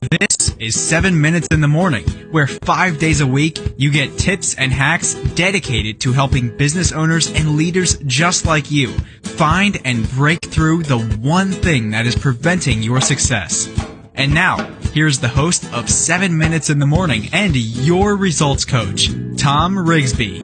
This is 7 Minutes in the Morning, where five days a week you get tips and hacks dedicated to helping business owners and leaders just like you find and break through the one thing that is preventing your success. And now, here's the host of 7 Minutes in the Morning and your results coach, Tom Rigsby.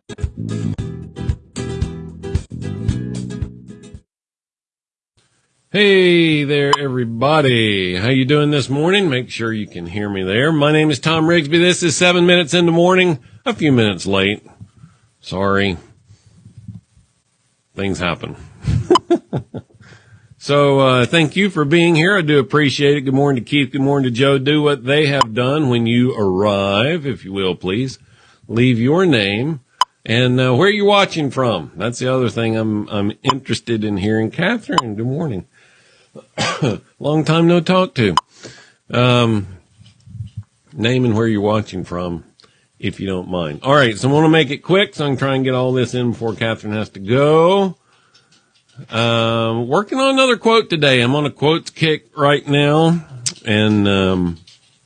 Hey there, everybody. How you doing this morning? Make sure you can hear me there. My name is Tom Rigsby. This is seven minutes in the morning. A few minutes late. Sorry. Things happen. so, uh, thank you for being here. I do appreciate it. Good morning to Keith. Good morning to Joe. Do what they have done when you arrive, if you will, please. Leave your name and uh, where you're watching from. That's the other thing I'm I'm interested in hearing. Catherine, good morning. Long time no talk to. Um, name and where you're watching from, if you don't mind. All right, so I want to make it quick, so I can try and get all this in before Catherine has to go. Um, working on another quote today. I'm on a quotes kick right now, and um,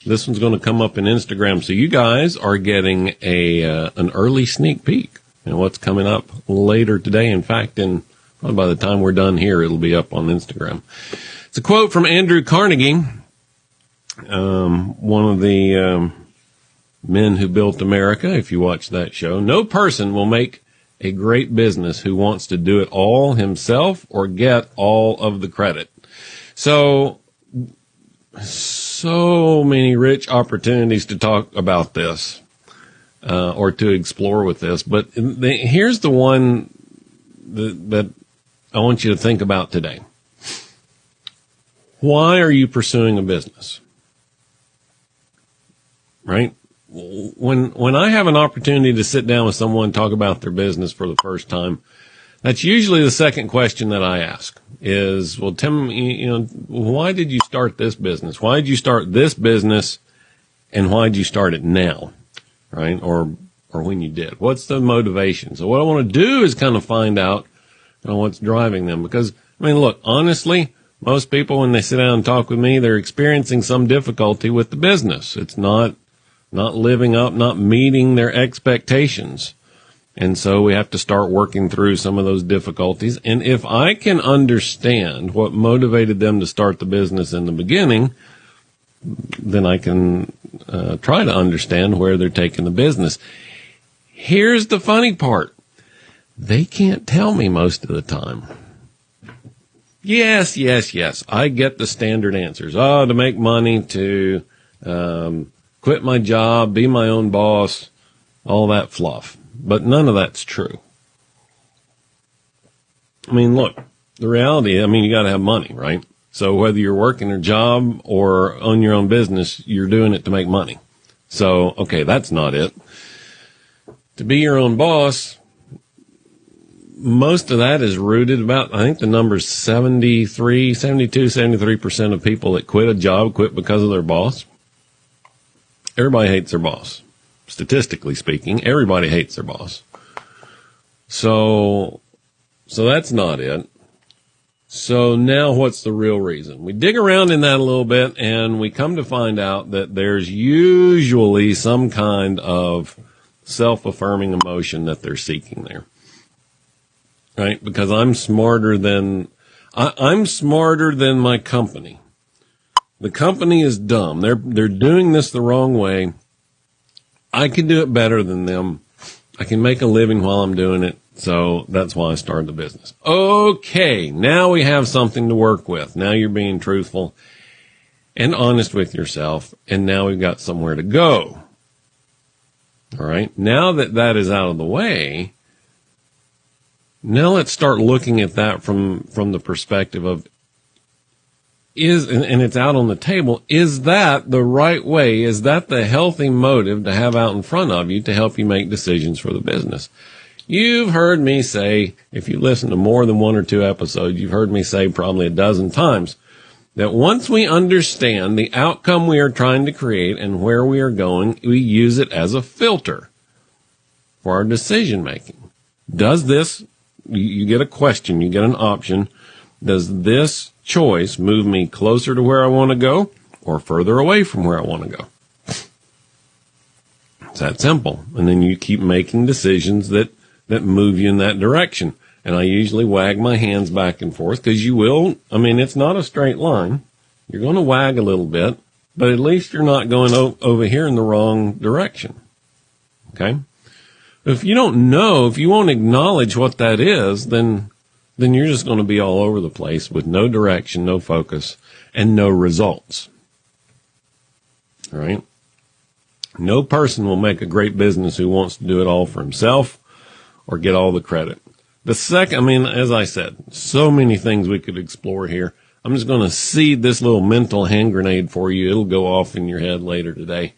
this one's going to come up in Instagram. So you guys are getting a uh, an early sneak peek and what's coming up later today. In fact, in Probably by the time we're done here, it'll be up on Instagram. It's a quote from Andrew Carnegie, um, one of the um, men who built America. If you watch that show, no person will make a great business who wants to do it all himself or get all of the credit. So, so many rich opportunities to talk about this. Uh, or to explore with this, but the, here's the one that, that I want you to think about today. Why are you pursuing a business? Right? When, when I have an opportunity to sit down with someone talk about their business for the first time, that's usually the second question that I ask is, well, Tim, you know, why did you start this business? Why did you start this business? And why did you start it now? Right? Or, or when you did? What's the motivation? So what I want to do is kind of find out on what's driving them. Because, I mean, look, honestly, most people, when they sit down and talk with me, they're experiencing some difficulty with the business. It's not, not living up, not meeting their expectations. And so we have to start working through some of those difficulties. And if I can understand what motivated them to start the business in the beginning, then I can uh, try to understand where they're taking the business. Here's the funny part. They can't tell me most of the time. Yes, yes, yes. I get the standard answers. Oh, to make money, to um, quit my job, be my own boss, all that fluff. But none of that's true. I mean, look, the reality, I mean, you got to have money, right? So whether you're working a job or own your own business, you're doing it to make money. So, okay, that's not it. To be your own boss, most of that is rooted about, I think the number's 73, 72, 73% of people that quit a job quit because of their boss. Everybody hates their boss. Statistically speaking, everybody hates their boss. So, so that's not it. So now what's the real reason? We dig around in that a little bit and we come to find out that there's usually some kind of self-affirming emotion that they're seeking there right? Because I'm smarter than, I, I'm smarter than my company. The company is dumb. They're, they're doing this the wrong way. I can do it better than them. I can make a living while I'm doing it. So that's why I started the business. Okay. Now we have something to work with. Now you're being truthful and honest with yourself. And now we've got somewhere to go. All right. Now that that is out of the way, now let's start looking at that from, from the perspective of is, and, and it's out on the table, is that the right way? Is that the healthy motive to have out in front of you to help you make decisions for the business? You've heard me say, if you listen to more than one or two episodes, you've heard me say probably a dozen times that once we understand the outcome we are trying to create and where we are going, we use it as a filter for our decision making. Does this you, get a question, you get an option. Does this choice move me closer to where I want to go? or further away from where I want to go. It's that simple. And then you keep making decisions that, that move you in that direction. And I usually wag my hands back and forth because you will, I mean, it's not a straight line. You're going to wag a little bit, but at least you're not going o- over here in the wrong direction. Okay. If you don't know, if you won't acknowledge what that is, then, then you're just going to be all over the place with no direction, no focus, and no results. All right. No person will make a great business who wants to do it all for himself or get all the credit. The second, I mean, as I said, so many things we could explore here. I'm just going to seed this little mental hand grenade for you. It'll go off in your head later today.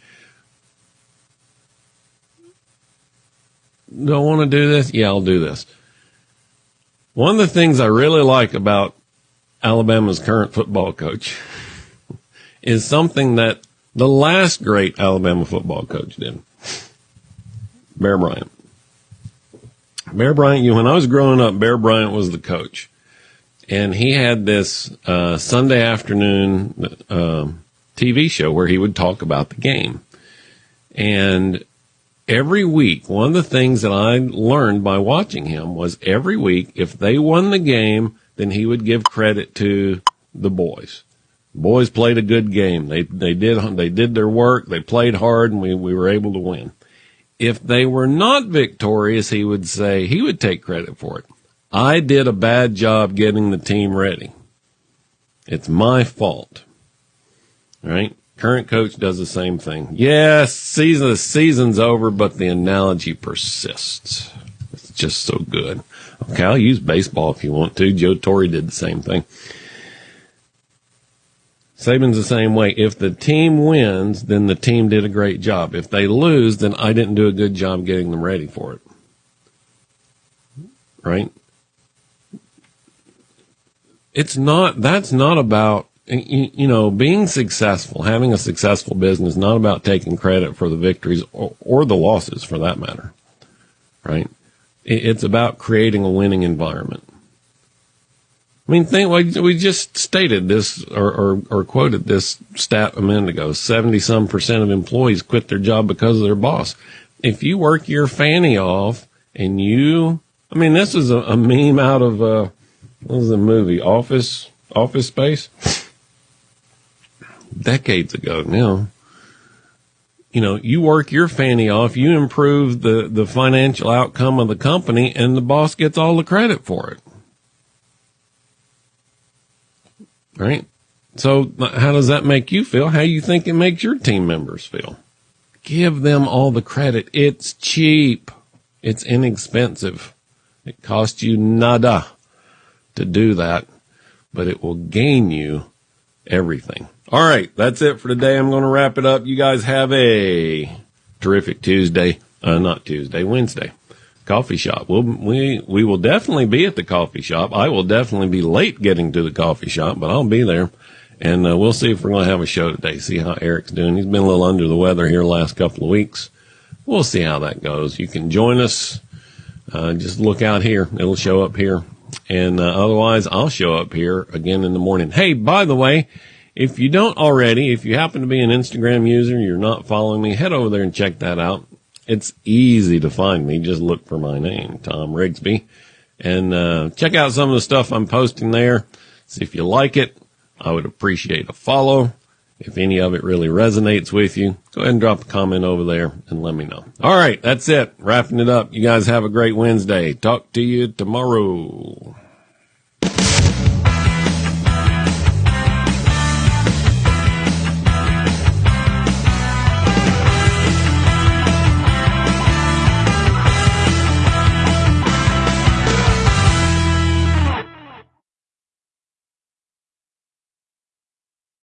Don't want to do this? Yeah, I'll do this. One of the things I really like about Alabama's current football coach is something that the last great Alabama football coach did. Bear Bryant. Bear Bryant, you, when I was growing up, Bear Bryant was the coach. And he had this uh, Sunday afternoon uh, TV show where he would talk about the game. And every week, one of the things that I learned by watching him was every week, if they won the game, then he would give credit to the boys. Boys played a good game. They they did they did their work. They played hard, and we we were able to win. If they were not victorious, he would say he would take credit for it. I did a bad job getting the team ready. It's my fault. All right. Current coach does the same thing. Yes, season the season's over, but the analogy persists. It's just so good. Okay, I'll use baseball if you want to. Joe Torre did the same thing. Saban's the same way. If the team wins, then the team did a great job. If they lose, then I didn't do a good job getting them ready for it. Right? It's not, that's not about, you, know, being successful, having a successful business, not about taking credit for the victories or, or the losses for that matter. Right? It's about creating a winning environment. I mean, think we just stated this or, or, or quoted this stat a minute ago. Seventy some percent of employees quit their job because of their boss. If you work your fanny off and you, I mean, this is a, a meme out of uh, what was the movie Office Office Space decades ago now. You know, you work your fanny off, you improve the, the financial outcome of the company, and the boss gets all the credit for it. right? So how does that make you feel? How you think it makes your team members feel? Give them all the credit. It's cheap. It's inexpensive. It costs you nada to do that, but it will gain you everything. All right. That's it for today. I'm going to wrap it up. You guys have a terrific Tuesday. Uh, not Tuesday, Wednesday coffee shop. We'll, we, we will definitely be at the coffee shop. I will definitely be late getting to the coffee shop, but I'll be there. And uh, we'll see if we're going to have a show today. See how Eric's doing. He's been a little under the weather here the last couple of weeks. We'll see how that goes. You can join us. Uh, just look out here. It'll show up here. And uh, otherwise, I'll show up here again in the morning. Hey, by the way, if you don't already, if you happen to be an Instagram user, you're not following me, head over there and check that out. It's easy to find me. Just look for my name, Tom Rigsby, and uh, check out some of the stuff I'm posting there. See if you like it. I would appreciate a follow. If any of it really resonates with you, go ahead and drop a comment over there and let me know. All right, that's it. Wrapping it up. You guys have a great Wednesday. Talk to you tomorrow.